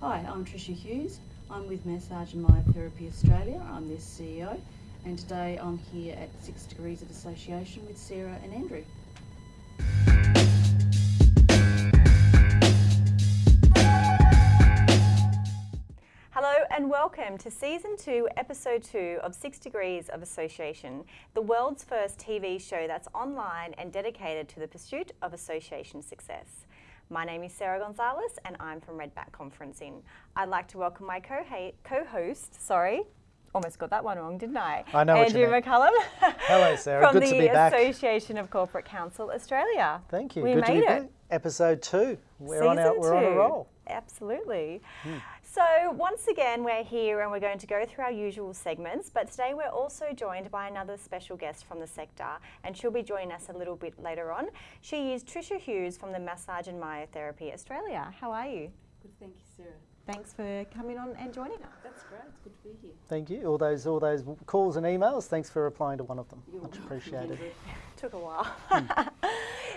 Hi, I'm Tricia Hughes. I'm with Massage and Myotherapy Australia. I'm their CEO, and today I'm here at Six Degrees of Association with Sarah and Andrew. Hello and welcome to Season 2, Episode 2 of Six Degrees of Association, the world's first TV show that's online and dedicated to the pursuit of association success. My name is Sarah Gonzalez and I'm from Redback Conferencing. I'd like to welcome my co-host, sorry, almost got that one wrong, didn't I? I know Andrew what you McCullum. Hello, Sarah. From Good the to be back. Association of Corporate Counsel Australia. Thank you. We Good to made be it. back. Episode two. We're on Season our, we're on a two. roll. Absolutely. Hmm. So, once again, we're here and we're going to go through our usual segments, but today we're also joined by another special guest from the sector, and she'll be joining us a little bit later on. She is Tricia Hughes from the Massage and Myotherapy Australia. How are you? Good, thank you, Sarah. Thanks for coming on and joining us. That's great. It's good to be here. Thank you. All those all those calls and emails. Thanks for replying to one of them. You're Much appreciated. Took a while. Hmm.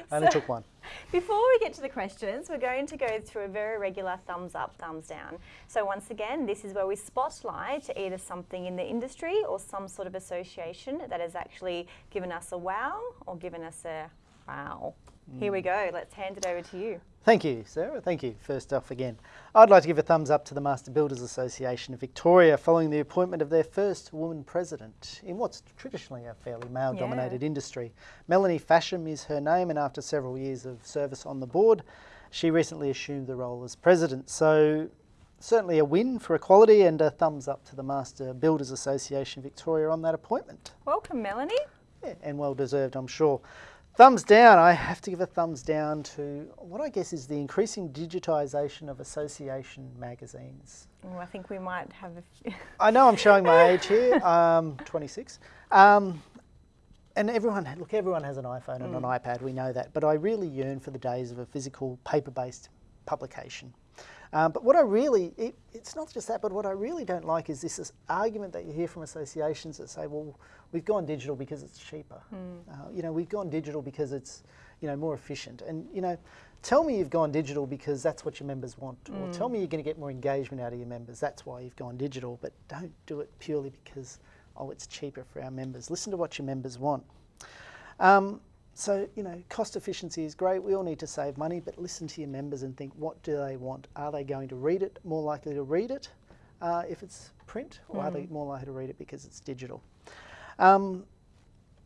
Only took one. Before we get to the questions, we're going to go through a very regular thumbs up, thumbs down. So once again, this is where we spotlight either something in the industry or some sort of association that has actually given us a wow or given us a wow. Here we hmm. go. Let's hand it over to you. Thank you, Sarah. Thank you. First off, again, I'd like to give a thumbs up to the Master Builders Association of Victoria following the appointment of their first woman president in what's traditionally a fairly male dominated industry. Melanie Fasham is her name, and after several years of service on the board, she recently assumed the role as president. So, certainly a win for equality and a thumbs up to the Master Builders Association Victoria on that appointment. Welcome, Melanie. Yeah, and well deserved, I'm sure. Thumbs down, I have to give a thumbs down to what I guess is the increasing digitisation of association magazines. I think we might have a few. I know I'm showing my age here, um, 26. Um, and everyone, look, everyone has an iPhone and an iPad, we know that, but I really yearn for the days of a physical paper based publication. Um, but what I really, it, it's not just that, but what I really don't like is this, this argument that you hear from associations that say, well, we've gone digital because it's cheaper. Uh, you know, we've gone digital because it's, you know, more efficient. And, you know, tell me you've gone digital because that's what your members want. Or tell me you're going to get more engagement out of your members. That's why you've gone digital. But don't do it purely because, oh, it's cheaper for our members. Listen to what your members want. Um, so, you know, cost efficiency is great. We all need to save money, but listen to your members and think what do they want? Are they going to read it, more likely to read it uh, if it's print, or are they more likely to read it because it's digital? Um,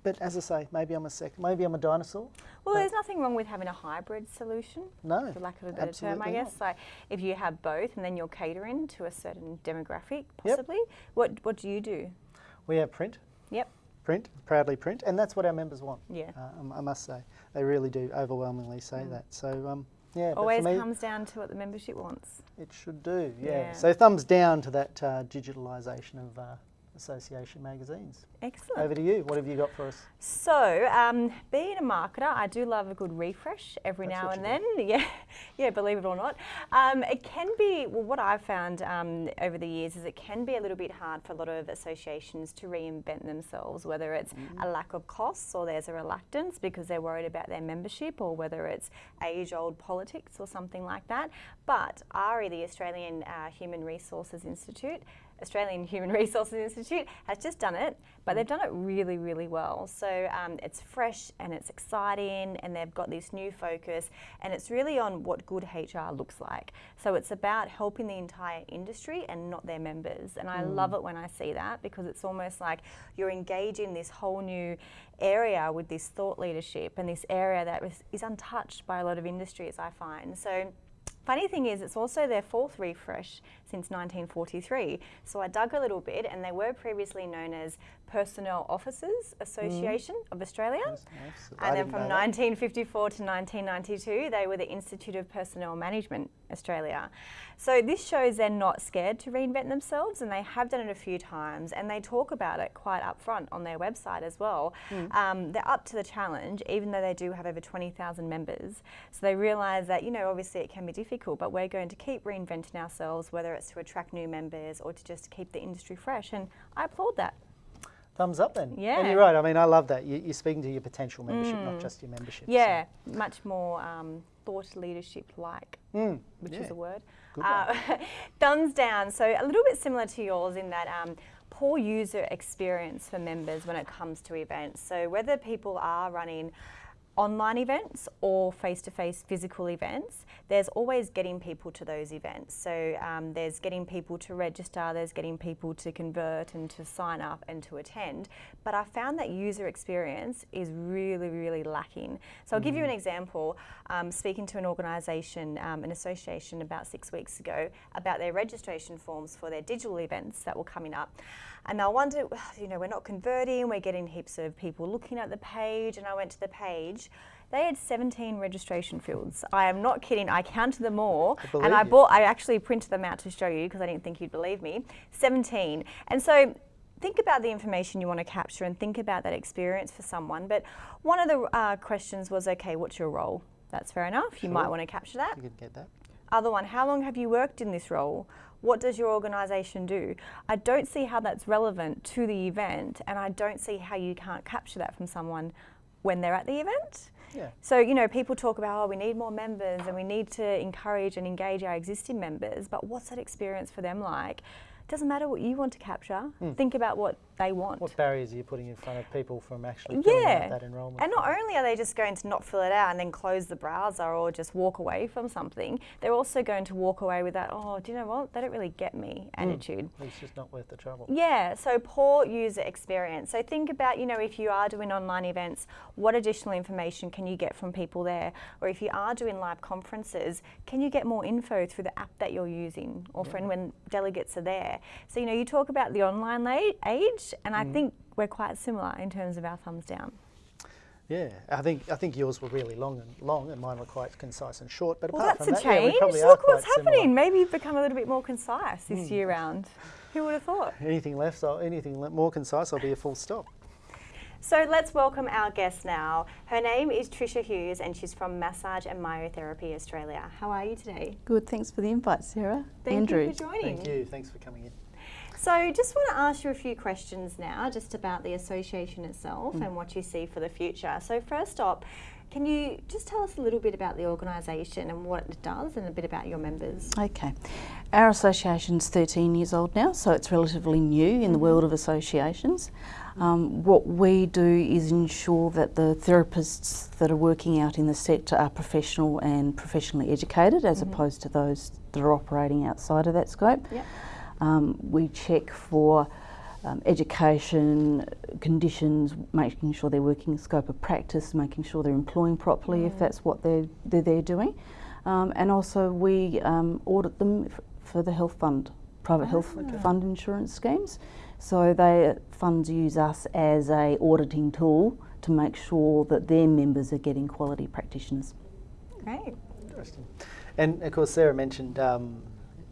but as I say, maybe I'm a sec, maybe I'm a dinosaur. Well, there's nothing wrong with having a hybrid solution. No, for lack of a better term, I guess. not. Like if you have both, and then you're catering to a certain demographic, possibly. Yep. What What do you do? We have print, Yep. Print, proudly print, and that's what our members want. Yeah. Mm. Uh, um, I must say, they really do overwhelmingly say that. So, um, yeah, Always me, comes down to what the membership wants. It should do, yeah. Yeah. So thumbs down to that uh, digitalisation of uh, association magazines. Excellent. Over to you. What have you got for us? So, um, being a marketer, I do love a good refresh every That's now and then. Yeah, yeah, believe it or not. Um, it can be, well, what I've found um, over the years is it can be a little bit hard for a lot of associations to reinvent themselves, whether it's a lack of costs or there's a reluctance because they're worried about their membership or whether it's age old politics or something like that. But AHRI, the Australian uh, Human Resources Institute, Australian Human Resources Institute has just done it, but they've done it really, really well. So um, it's fresh and it's exciting, and they've got this new focus, and it's really on what good HR looks like. So it's about helping the entire industry and not their members. And I love it when I see that because it's almost like you're engaging this whole new area with this thought leadership and this area that is, is untouched by a lot of industries, I find. So Funny thing is, it's also their fourth refresh since 1943. So I dug a little bit, and they were previously known as Personnel Officers mm. Association of Australia. I And then from know that. 1954 to 1992, they were the Institute of Personnel Management Australia. So this shows they're not scared to reinvent themselves, and they have done it a few times, and they talk about it quite upfront on their website as well. Um, they're up to the challenge, even though they do have over 20,000 members. So they realise that, you know, obviously it can be difficult, but we're going to keep reinventing ourselves, whether it's to attract new members or to just keep the industry fresh, and I applaud that. Thumbs up then. And Yeah. Mm. you're right. I mean, I love that. You, you're speaking to your potential membership, not just your membership. so- Yeah, much more um, thought leadership like? Mm, Which yeah. is a word. Uh, thumbs down. So a little bit similar to yours in that um, poor user experience for members when it comes to events. So whether people are running online events or face-to-face physical events, there's always getting people to those events. So um, there's getting people to register, there's getting people to convert and to sign up and to attend. But I found that user experience is really, really lacking. So I'll give you an example. Um, speaking to an organisation, um, an association about six weeks ago about their registration forms for their digital events that were coming up. And I wondered, you know, we're not converting, we're getting heaps of people looking at the page. And I went to the page, they had 17 registration fields. I am not kidding, I counted them all. I and I bought, I actually printed them out to show you because I didn't think you'd believe me. 17. And so think about the information you want to capture and think about that experience for someone. But one of the uh, questions was, okay, what's your role? That's fair enough. You might want to capture that. You can get that. Other one, how long have you worked in this role? What does your organisation do? I don't see how that's relevant to the event, and I don't see how you can't capture that from someone when they're at the event. Yeah. So, you know, people talk about, oh, we need more members and we need to encourage and engage our existing members, but what's that experience for them like? It doesn't matter what you want to capture, hmm. think about what they want. What barriers are you putting in front of people from actually filling Yeah. out that enrolment? And not only are they just going to not fill it out and then close the browser or just walk away from something, they're also going to walk away with that, oh, do you know what? They don't really get me hmm. attitude. It's just not worth the trouble. Yeah, so poor user experience. So think about, you know, if you are doing online events, what additional information can you get from people there? Or if you are doing live conferences, can you get more info through the app that you're using or from when delegates are there? So, you know, you talk about the online la- age, and Mm. I think we're quite similar in terms of our thumbs down. Yeah, I think I think yours were really long and long, and mine were quite concise and short. But Well, apart that's a from that, yeah, we change. probably are Look what's quite similar. happening. Maybe you've become a little bit more concise this year round. Who would have thought? Anything left? So anything more concise, I'll be a full stop. So let's welcome our guest now. Her name is Tricia Hughes and she's from Massage and Myotherapy Australia. How are you today? Good, thanks for the invite, Sarah. Thank Andrew. you for joining. Thank you. Thanks for coming in. So just want to ask you a few questions now just about the association itself mm. and what you see for the future. So first up, can you just tell us a little bit about the organisation and what it does and a bit about your members? Okay. Our association's 13 years old now, so it's relatively new in the mm-hmm. world of associations. Um, what we do is ensure that the therapists that are working out in the sector are professional and professionally educated as mm-hmm. opposed to those that are operating outside of that scope. Yep. Um, we check for um, education, conditions, making sure they're working scope of practice, making sure they're employing properly if that's what they're, they're, they're doing. Um, and also we um, audit them f- for the health fund, private health fund insurance schemes. So they funds use us as a auditing tool to make sure that their members are getting quality practitioners. Great. Interesting. And of course, Sarah mentioned um,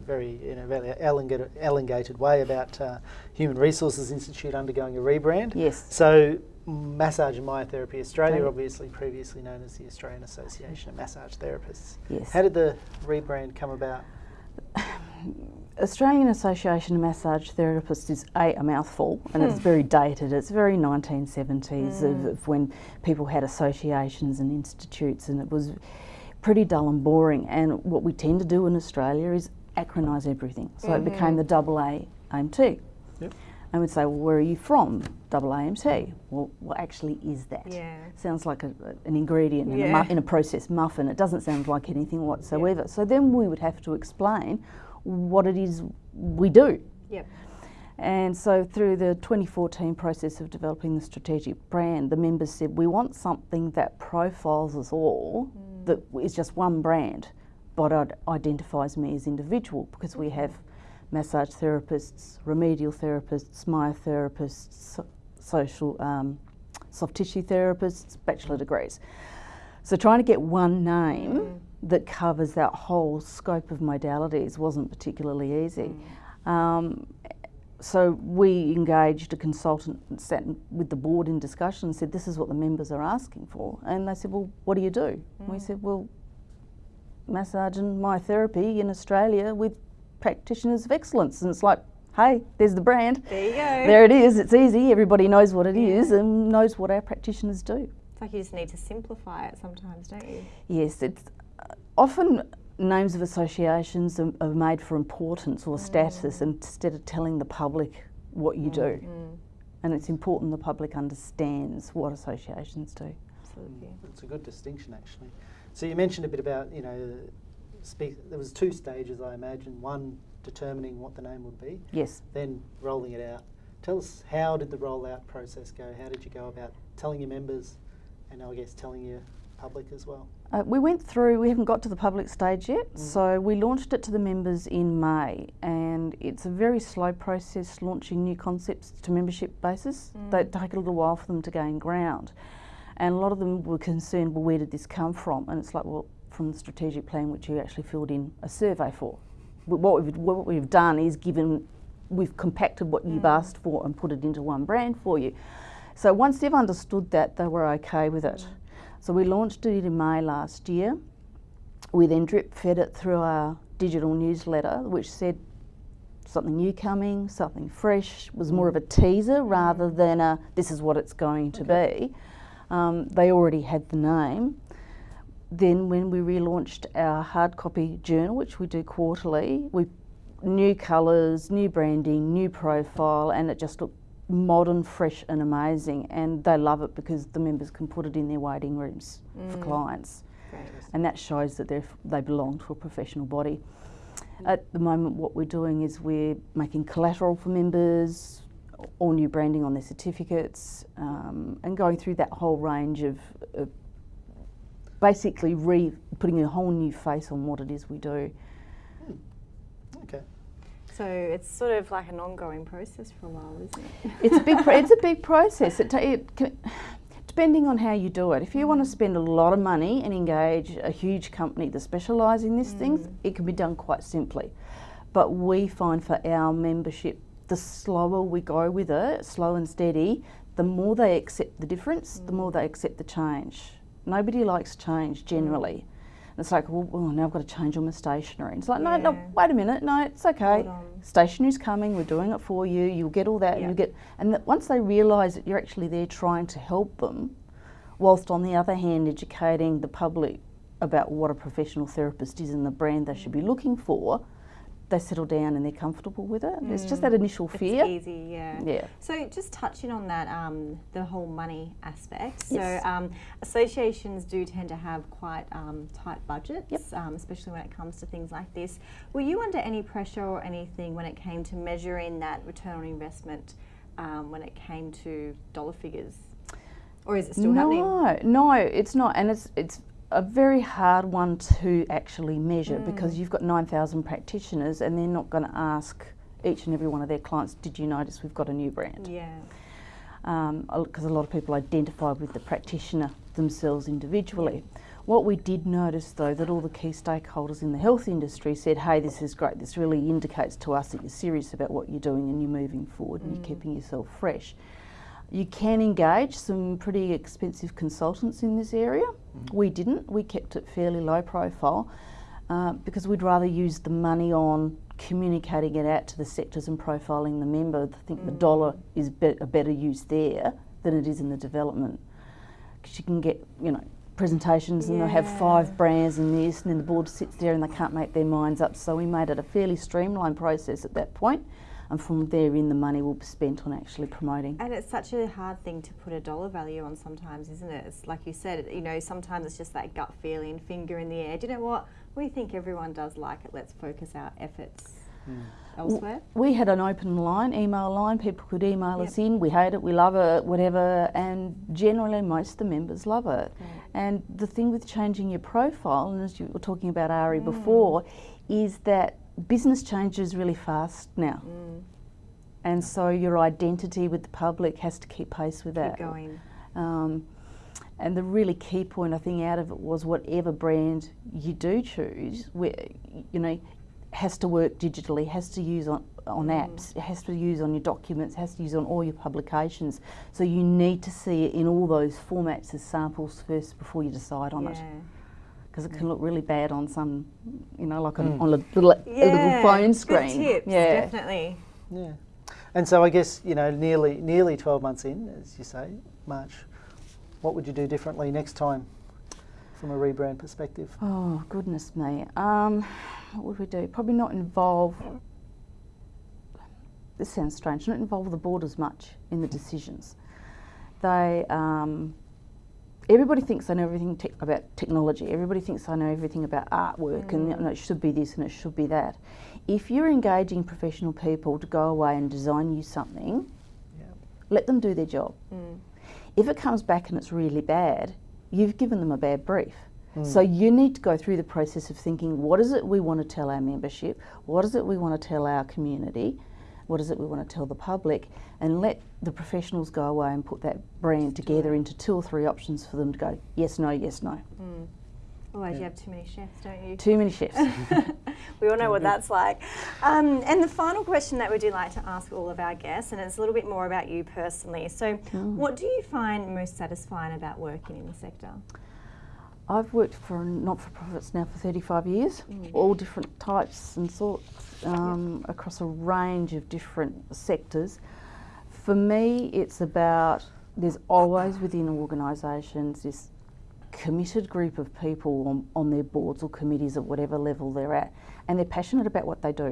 very in a very elongated, elongated way about uh, Human Resources Institute undergoing a rebrand. Yes. So, Massage and Myotherapy Australia, Right. obviously previously known as the Australian Association of Massage Therapists. Yes. How did the rebrand come about? Australian Association of Massage Therapists is a, a mouthful and it's very dated. It's very 1970s of, of when people had associations and institutes and it was pretty dull and boring. And what we tend to do in Australia is acronise everything. So it mm-hmm. became the double A AMT. Yep. And we'd say, well, where are you from? Double AMT. Well, what actually is that? Yeah. Sounds like a, a- an ingredient in, a Yeah. mu- in a processed muffin. It doesn't sound like anything whatsoever. So then we would have to explain what it is we do. Yep. And so through the 2014 process of developing the strategic brand, the members said we want something that profiles us all, mm. that is just one brand, but identifies me as individual because we have massage therapists, remedial therapists, myotherapists, so- social um, soft tissue therapists, bachelor degrees. So trying to get one name that covers that whole scope of modalities wasn't particularly easy. Um, so we engaged a consultant and sat with the board in discussion and said, this is what the members are asking for. And they said, well, what do you do? And we said, well, massage and myotherapy in Australia with practitioners of excellence. And it's like, hey, there's the brand. There you go. There it is. It's easy. Everybody knows what it is and knows what our practitioners do. It's like you just need to simplify it sometimes, don't you? Yes, it's uh, often names of associations are, are made for importance or mm. status instead of telling the public what you do. Mm-hmm. And it's important the public understands what associations do. Absolutely. It's a good distinction, actually. So you mentioned a bit about, you know, speak, there was two stages, I imagine. One, determining what the name would be, Yes. then rolling it out. Tell us how did the rollout process go? How did you go about telling your members, and I guess telling your public as well? Uh, we went through, we haven't got to the public stage yet, so we launched it to the members in May, and it's a very slow process launching new concepts to membership basis. They take a little while for them to gain ground. And a lot of them were concerned, well, where did this come from? And it's like, well, from the strategic plan, which you actually filled in a survey for. But What we've, what we've done is given, we've compacted what you've mm. asked for and put it into one brand for you. So once they've understood that, they were okay with it. So we launched it in May last year. We then drip fed it through our digital newsletter, which said something new coming, something fresh, was more of a mm. teaser rather mm. than a this is what it's going to be. Um, they already had the name. Then, when we relaunched our hard copy journal, which we do quarterly, we new colours, new branding, new profile, and it just looked modern, fresh, and amazing. And they love it because the members can put it in their waiting rooms for clients Great. and that shows that they belong to a professional body. At the moment, what we're doing is we're making collateral for members, all new branding on their certificates, um, and going through that whole range of, of basically re putting a whole new face on what it is we do. Hmm. Okay. So it's sort of like an ongoing process for a while, isn't it? It's a big, pro- it's a big process. It, it can, depending on how you do it. If you want to hmm. spend a lot of money and engage a huge company that specialise in these things, hmm. it can be done quite simply. But we find for our membership, the slower we go with it, slow and steady, the more they accept the difference, the more they accept the change. Nobody likes change generally. And it's like, well, well, now I've got to change all my stationery. It's like, no, no, wait a minute, no, it's okay. Stationery's coming, we're doing it for you, you'll get all that, Yeah. and you get, and that once they realise that you're actually there trying to help them, whilst on the other hand educating the public about what a professional therapist is and the brand they should be looking for, they settle down and they're comfortable with it. It's just that initial fear. It's easy, yeah. Yeah. So just touching on that, um, the whole money aspect. Yes. So um, associations do tend to have quite um, tight budgets, um, especially when it comes to things like this. Were you under any pressure or anything when it came to measuring that return on investment um, when it came to dollar figures? Or is it still happening? no, no, it's not, and it's it's a very hard one to actually measure Mm. because you've got nine thousand practitioners, and they're not going to ask each and every one of their clients, "Did you notice we've got a new brand?" Yeah. because a lot of people identify with the practitioner themselves individually. What we did notice though that all the key stakeholders in the health industry said, hey, this is great, this really indicates to us that you're serious about what you're doing and you're moving forward and you're keeping yourself fresh. You can engage some pretty expensive consultants in this area. We didn't, we kept it fairly low profile uh, because we'd rather use the money on communicating it out to the sectors and profiling the member. I think the dollar is be- a better use there than it is in the development. Because you can get, you know, presentations and they'll have five brands and this, and then the board sits there and they can't make their minds up. So we made it a fairly streamlined process at that point, and from therein the money will be spent on actually promoting. And it's such a hard thing to put a dollar value on sometimes, isn't it? It's like you said, you know, sometimes it's just that gut feeling, finger in the air. Do you know what? We think everyone does like it. Let's focus our efforts hmm. elsewhere. We had an open line, email line. People could email us in. We hate it, we love it, whatever. And generally, most of the members love it. And the thing with changing your profile, and as you were talking about AHRI hmm. before, is that business changes really fast now. And so your identity with the public has to keep pace with that. Keep going. Um, and the really key point I think out of it was whatever brand you do choose, you know, has to work digitally, has to use on, on apps, has to use on your documents, has to use on all your publications. So you need to see it in all those formats as samples first before you decide on it. Yeah. Because it can look really bad on some, you know, like on, on a, little, a little Yeah, phone good screen. tips, yeah. definitely. Yeah. And so I guess, you know, nearly nearly 12 months in, as you say, March, what would you do differently next time from a rebrand perspective? Oh, goodness me. Um, what would we do? Probably not involve, this sounds strange, not involve the board as much in the decisions. They, um, everybody thinks I know everything te- about technology. Everybody thinks I know everything about artwork and you mm. know, it should be this and it should be that. If you're engaging professional people to go away and design you something, Yeah. let them do their job. Mm. If it comes back and it's really bad, you've given them a bad brief. Mm. So you need to go through the process of thinking what is it we want to tell our membership? What is it we want to tell our community? What is it we want to tell the public? And let the professionals go away and put that brand together into two or three options for them to go yes, no, yes, no. Otherwise, you have too many chefs, don't you? Too many chefs. We all know what that's like. Um, and the final question that we do like to ask all of our guests, and it's a little bit more about you personally. So, what do you find most satisfying about working in the sector? I've worked for not for profits now for 35 years, all different types and sorts um, across a range of different sectors. For me, it's about there's always within organisations this committed group of people on, on their boards or committees at whatever level they're at, and they're passionate about what they do.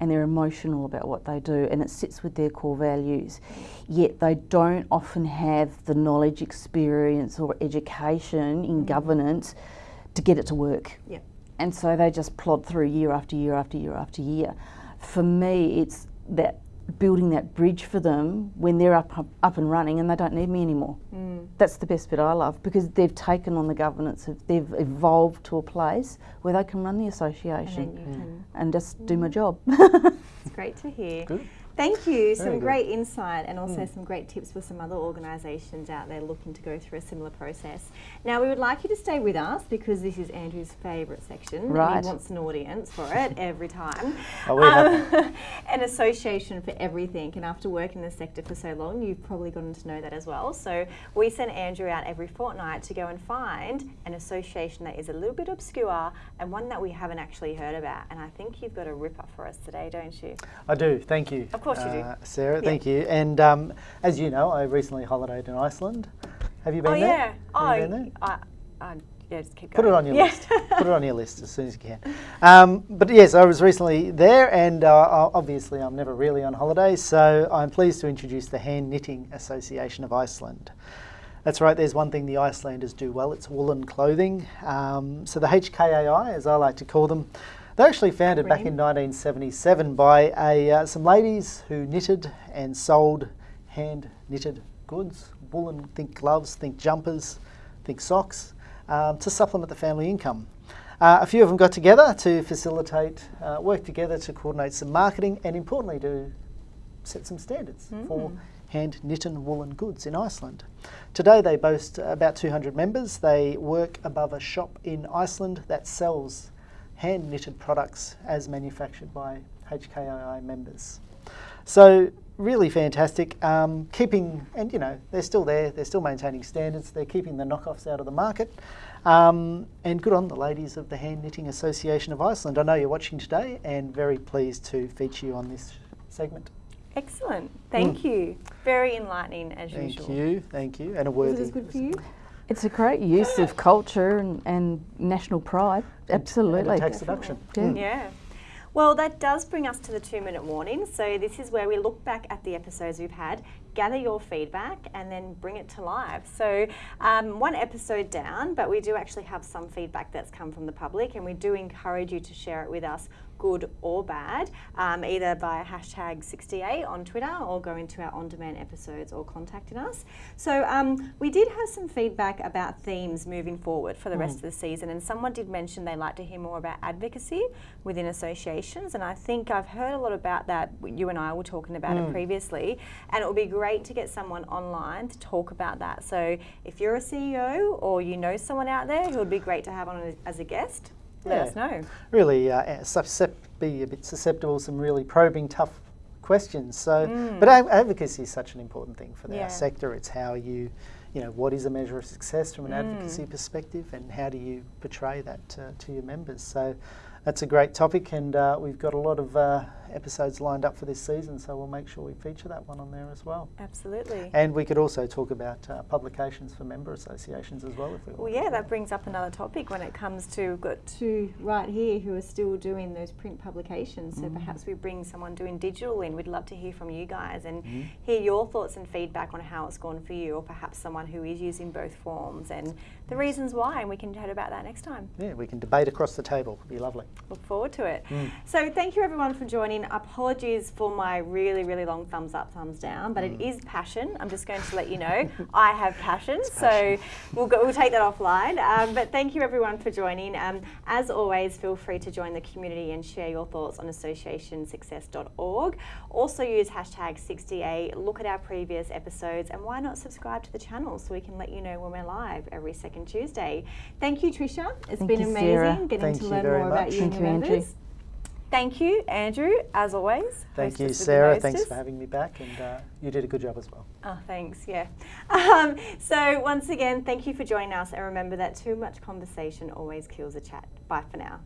And they're emotional about what they do, and it sits with their core values. Yet they don't often have the knowledge, experience, or education in mm. governance to get it to work. Yep. And so they just plod through year after year after year after year. For me, it's that building that bridge for them when they're up, up, up and running and they don't need me anymore. Mm. That's the best bit I love because they've taken on the governance, of, they've evolved to a place where they can run the association then you can. and just do my mm. job. It's great to hear. Good. Thank you. Some great insight and also some great tips for some other organisations out there looking to go through a similar process. Now, we would like you to stay with us because this is Andrew's favourite section. And Right. he wants an audience for it every time. Oh, we have Um, an association for everything. And after working in the sector for so long, you've probably gotten to know that as well. So we send Andrew out every fortnight to go and find an association that is a little bit obscure and one that we haven't actually heard about. And I think you've got a ripper for us today, don't you? I do, thank you. Of course you do. uh, Sarah, Yeah. thank you. And um, as you know, I recently holidayed in Iceland. Have you been oh there? yeah. Oh, Have you been there? I, I, yeah. Just keep Put it on your yeah. list. Put it on your list as soon as you can. Um, but yes, I was recently there, and uh, obviously I'm never really on holiday, so I'm pleased to introduce the Hand Knitting Association of Iceland. That's right, there's one thing the Icelanders do well it's woolen clothing. Um, so the HKAI, as I like to call them, they're actually founded back in 1977 by a, uh, some ladies who knitted and sold hand knitted goods, woolen, think gloves, think jumpers, think socks, um, to supplement the family income. Uh, a few of them got together to facilitate, uh, work together to coordinate some marketing and importantly to set some standards for hand knitted woolen goods in Iceland. Today they boast about 200 members. They work above a shop in Iceland that sells hand knitted products as manufactured by HKAI members. So really fantastic. Um, keeping and you know they're still there. They're still maintaining standards. They're keeping the knockoffs out of the market. Um, and good on the ladies of the Hand Knitting Association of Iceland. I know you're watching today, and very pleased to feature you on this segment. Excellent. Thank you. Very enlightening as Mm. Thank usual. you, thank you, and a Was worthy. it as good for you? It's a great use of culture and, and national pride. Absolutely. And tax deduction. Yeah. Mm. Yeah. Well, that does bring us to the two minute warning. So, this is where we look back at the episodes we've had, gather your feedback, and then bring it to life. So, um, one episode down, but we do actually have some feedback that's come from the public, and we do encourage you to share it with us, good or bad, um, either by hashtag 68 on Twitter or go into our on demand episodes or contacting us. So, um, we did have some feedback about themes moving forward for the rest of the season, and someone did mention they'd like to hear more about advocacy within associations, and I think I've heard a lot about that. You and I were talking about it previously, and it would be great to get someone online to talk about that. So, if you're a CEO or you know someone out there who would be great to have on as a guest, let Yeah. us know. really uh, be a bit susceptible to some really probing, tough questions. So, but advocacy is such an important thing for Mm. Yeah. our sector. It's how you, you know, what is a measure of success from an advocacy perspective, and how do you portray that uh, to your members? So, that's a great topic, and uh, we've got a lot of uh, episodes lined up for this season, so we'll make sure we feature that one on there as well. Absolutely. And we could also talk about uh, publications for member associations as well if we Well, yeah, that brings up another topic when it comes to we've got two right here who are still doing those print publications. So mm. perhaps we bring someone doing digital in. We'd love to hear from you guys and mm-hmm. hear your thoughts and feedback on how it's gone for you, or perhaps someone who is using both forms and the mm. reasons why. And we can chat about that next time. Yeah, we can debate across the table. It'd be lovely. Look forward to it. Mm. So thank you everyone for joining. Apologies for my really, really long thumbs up, thumbs down, but it is passion. I'm just going to let you know I have passion. So we'll go, we'll take that offline. Um, but thank you everyone for joining. Um, as always, feel free to join the community and share your thoughts on associationsuccess.org. Also use hashtag 60A. Look at our previous episodes and why not subscribe to the channel so we can let you know when we're live every second Tuesday. Thank you, Tricia. It's Thank been you, amazing Sarah. getting Thank to you learn very more about much. you and your you, Andrew. members. Thank you, Andrew, as always. Thank you, hostess with the Sarah. Thanks for having me back, and uh, you did a good job as well. Oh, thanks, yeah. Um, so, once again, thank you for joining us, and remember that too much conversation always kills a chat. Bye for now.